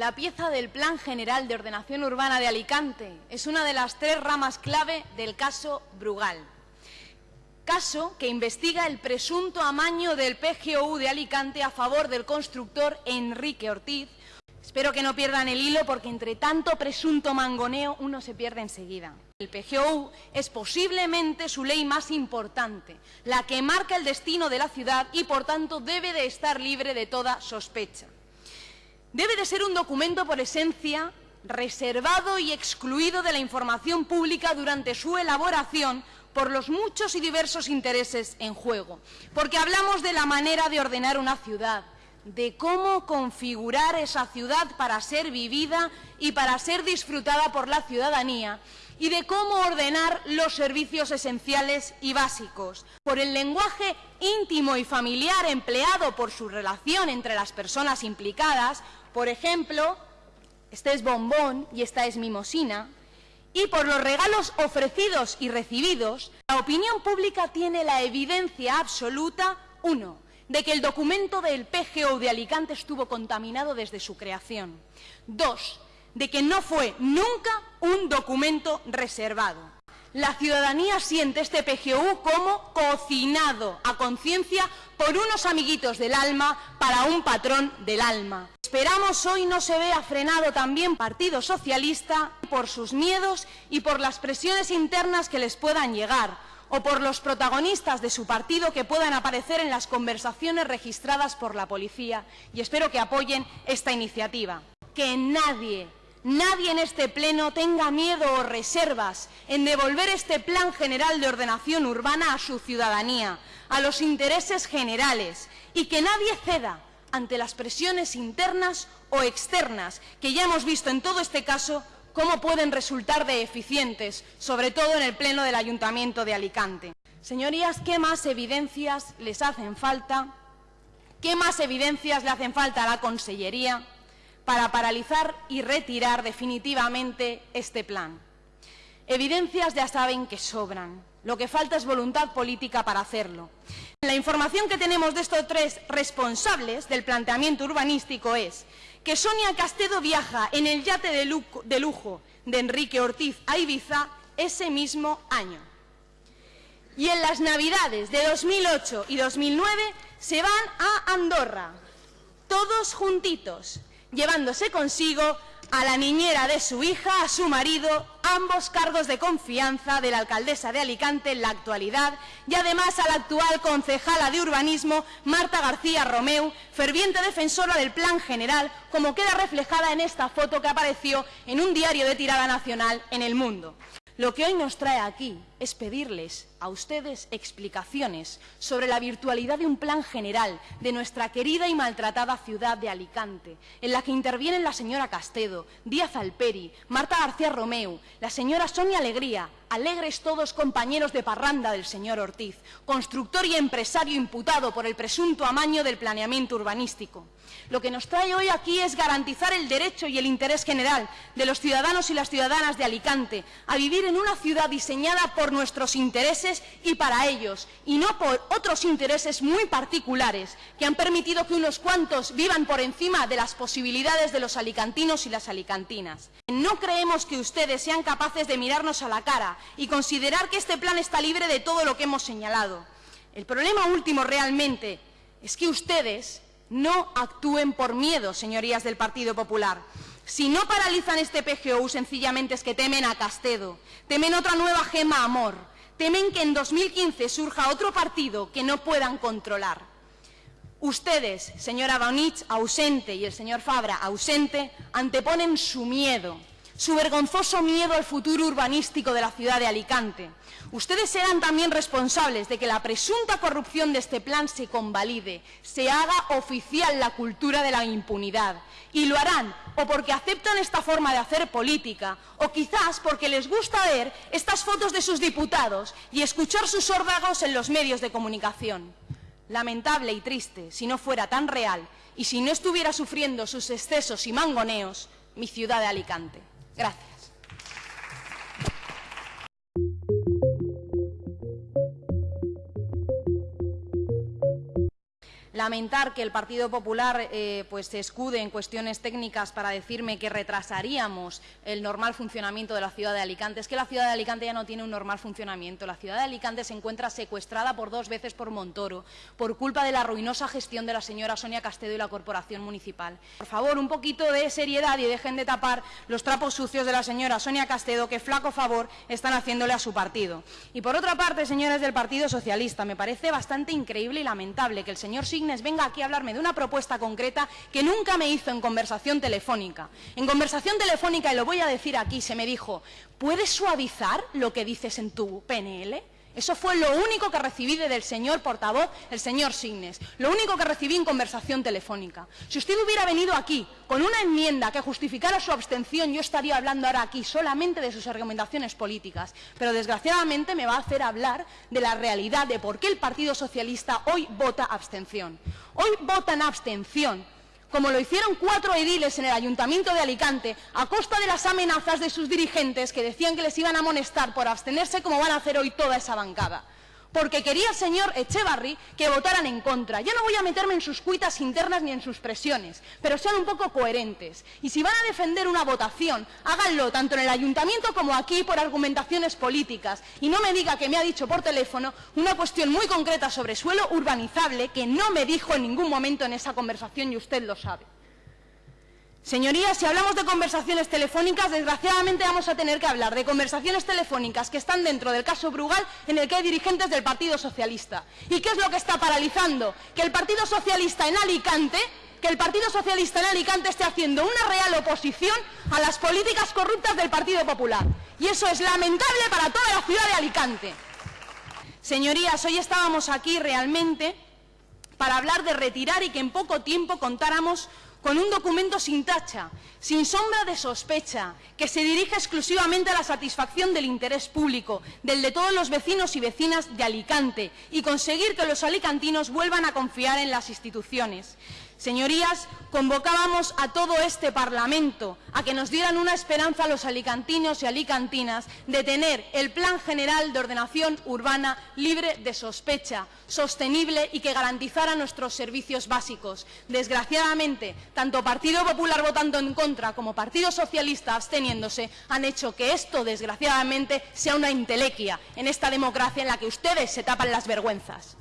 la pieza del Plan General de Ordenación Urbana de Alicante es una de las tres ramas clave del caso Brugal. Caso que investiga el presunto amaño del PGOU de Alicante a favor del constructor Enrique Ortiz. Espero que no pierdan el hilo porque entre tanto presunto mangoneo uno se pierde enseguida. El PGOU es posiblemente su ley más importante, la que marca el destino de la ciudad y por tanto debe de estar libre de toda sospecha. Debe de ser un documento por esencia reservado y excluido de la información pública durante su elaboración por los muchos y diversos intereses en juego, porque hablamos de la manera de ordenar una ciudad, de cómo configurar esa ciudad para ser vivida y para ser disfrutada por la ciudadanía y de cómo ordenar los servicios esenciales y básicos. Por el lenguaje íntimo y familiar empleado por su relación entre las personas implicadas, por ejemplo, este es bombón y esta es mimosina, y por los regalos ofrecidos y recibidos, la opinión pública tiene la evidencia absoluta, uno, de que el documento del PGO de Alicante estuvo contaminado desde su creación. Dos, de que no fue nunca un documento reservado. La ciudadanía siente este PGU como cocinado a conciencia por unos amiguitos del alma para un patrón del alma. Esperamos hoy no se vea frenado también Partido Socialista por sus miedos y por las presiones internas que les puedan llegar, o por los protagonistas de su partido que puedan aparecer en las conversaciones registradas por la policía. Y espero que apoyen esta iniciativa. Que nadie, nadie en este Pleno tenga miedo o reservas en devolver este Plan General de Ordenación Urbana a su ciudadanía, a los intereses generales, y que nadie ceda ante las presiones internas o externas que ya hemos visto en todo este caso cómo pueden resultar de eficientes, sobre todo en el Pleno del Ayuntamiento de Alicante. Señorías, ¿qué más evidencias les hacen falta? ¿Qué más evidencias le hacen falta a la Consellería para paralizar y retirar definitivamente este plan? Evidencias ya saben que sobran. Lo que falta es voluntad política para hacerlo. La información que tenemos de estos tres responsables del planteamiento urbanístico es que Sonia Castedo viaja en el yate de lujo de Enrique Ortiz a Ibiza ese mismo año. Y en las Navidades de 2008 y 2009 se van a Andorra, todos juntitos, llevándose consigo a la niñera de su hija, a su marido, ambos cargos de confianza de la alcaldesa de Alicante en la actualidad y además a la actual concejala de urbanismo, Marta García Romeu, ferviente defensora del plan general, como queda reflejada en esta foto que apareció en un diario de tirada nacional en El Mundo. Lo que hoy nos trae aquí es pedirles a ustedes explicaciones sobre la virtualidad de un plan general de nuestra querida y maltratada ciudad de Alicante, en la que intervienen la señora Castedo, Díaz Alperi, Marta García Romeu, la señora Sonia Alegría, alegres todos compañeros de parranda del señor Ortiz, constructor y empresario imputado por el presunto amaño del planeamiento urbanístico. Lo que nos trae hoy aquí es garantizar el derecho y el interés general de los ciudadanos y las ciudadanas de Alicante a vivir en una ciudad diseñada por nuestros intereses y para ellos, y no por otros intereses muy particulares que han permitido que unos cuantos vivan por encima de las posibilidades de los alicantinos y las alicantinas. No creemos que ustedes sean capaces de mirarnos a la cara y considerar que este plan está libre de todo lo que hemos señalado. El problema último realmente es que ustedes no actúen por miedo, señorías del Partido Popular. Si no paralizan este PGO, sencillamente es que temen a Castedo, temen otra nueva gema amor, temen que en 2015 surja otro partido que no puedan controlar. Ustedes, señora Bonich, ausente, y el señor Fabra, ausente, anteponen su miedo, su vergonzoso miedo al futuro urbanístico de la ciudad de Alicante. Ustedes serán también responsables de que la presunta corrupción de este plan se convalide, se haga oficial la cultura de la impunidad. Y lo harán o porque aceptan esta forma de hacer política, o quizás porque les gusta ver estas fotos de sus diputados y escuchar sus órdagos en los medios de comunicación. Lamentable y triste si no fuera tan real y si no estuviera sufriendo sus excesos y mangoneos mi ciudad de Alicante. Gracias. Lamentar que el Partido Popular eh, pues, se escude en cuestiones técnicas para decirme que retrasaríamos el normal funcionamiento de la ciudad de Alicante. Es que la ciudad de Alicante ya no tiene un normal funcionamiento. La ciudad de Alicante se encuentra secuestrada por dos veces por Montoro por culpa de la ruinosa gestión de la señora Sonia Castedo y la Corporación Municipal. Por favor, un poquito de seriedad y dejen de tapar los trapos sucios de la señora Sonia Castedo, que flaco favor están haciéndole a su partido. Y por otra parte, señores del Partido Socialista, me parece bastante increíble y lamentable que el señor Venga aquí a hablarme de una propuesta concreta que nunca me hizo en conversación telefónica. En conversación telefónica, y lo voy a decir aquí, se me dijo, ¿puedes suavizar lo que dices en tu PNL? Eso fue lo único que recibí del señor portavoz, el señor Signes. Lo único que recibí en conversación telefónica. Si usted hubiera venido aquí con una enmienda que justificara su abstención, yo estaría hablando ahora aquí solamente de sus argumentaciones políticas. Pero desgraciadamente me va a hacer hablar de la realidad de por qué el Partido Socialista hoy vota abstención. Hoy votan abstención como lo hicieron cuatro ediles en el Ayuntamiento de Alicante, a costa de las amenazas de sus dirigentes que decían que les iban a amonestar por abstenerse como van a hacer hoy toda esa bancada porque quería el señor Echevarri que votaran en contra. Yo no voy a meterme en sus cuitas internas ni en sus presiones, pero sean un poco coherentes. Y si van a defender una votación, háganlo tanto en el ayuntamiento como aquí por argumentaciones políticas. Y no me diga que me ha dicho por teléfono una cuestión muy concreta sobre suelo urbanizable que no me dijo en ningún momento en esa conversación y usted lo sabe. Señorías, si hablamos de conversaciones telefónicas, desgraciadamente vamos a tener que hablar de conversaciones telefónicas que están dentro del caso Brugal en el que hay dirigentes del Partido Socialista. ¿Y qué es lo que está paralizando? Que el Partido Socialista en Alicante que el Partido Socialista en Alicante esté haciendo una real oposición a las políticas corruptas del Partido Popular. Y eso es lamentable para toda la ciudad de Alicante. Señorías, hoy estábamos aquí realmente para hablar de retirar y que en poco tiempo contáramos con un documento sin tacha, sin sombra de sospecha, que se dirige exclusivamente a la satisfacción del interés público, del de todos los vecinos y vecinas de Alicante, y conseguir que los alicantinos vuelvan a confiar en las instituciones. Señorías, convocábamos a todo este Parlamento a que nos dieran una esperanza a los alicantinos y alicantinas de tener el Plan General de Ordenación Urbana libre de sospecha, sostenible y que garantizara nuestros servicios básicos. Desgraciadamente, tanto Partido Popular votando en contra como Partido Socialista absteniéndose han hecho que esto, desgraciadamente, sea una intelequia en esta democracia en la que ustedes se tapan las vergüenzas.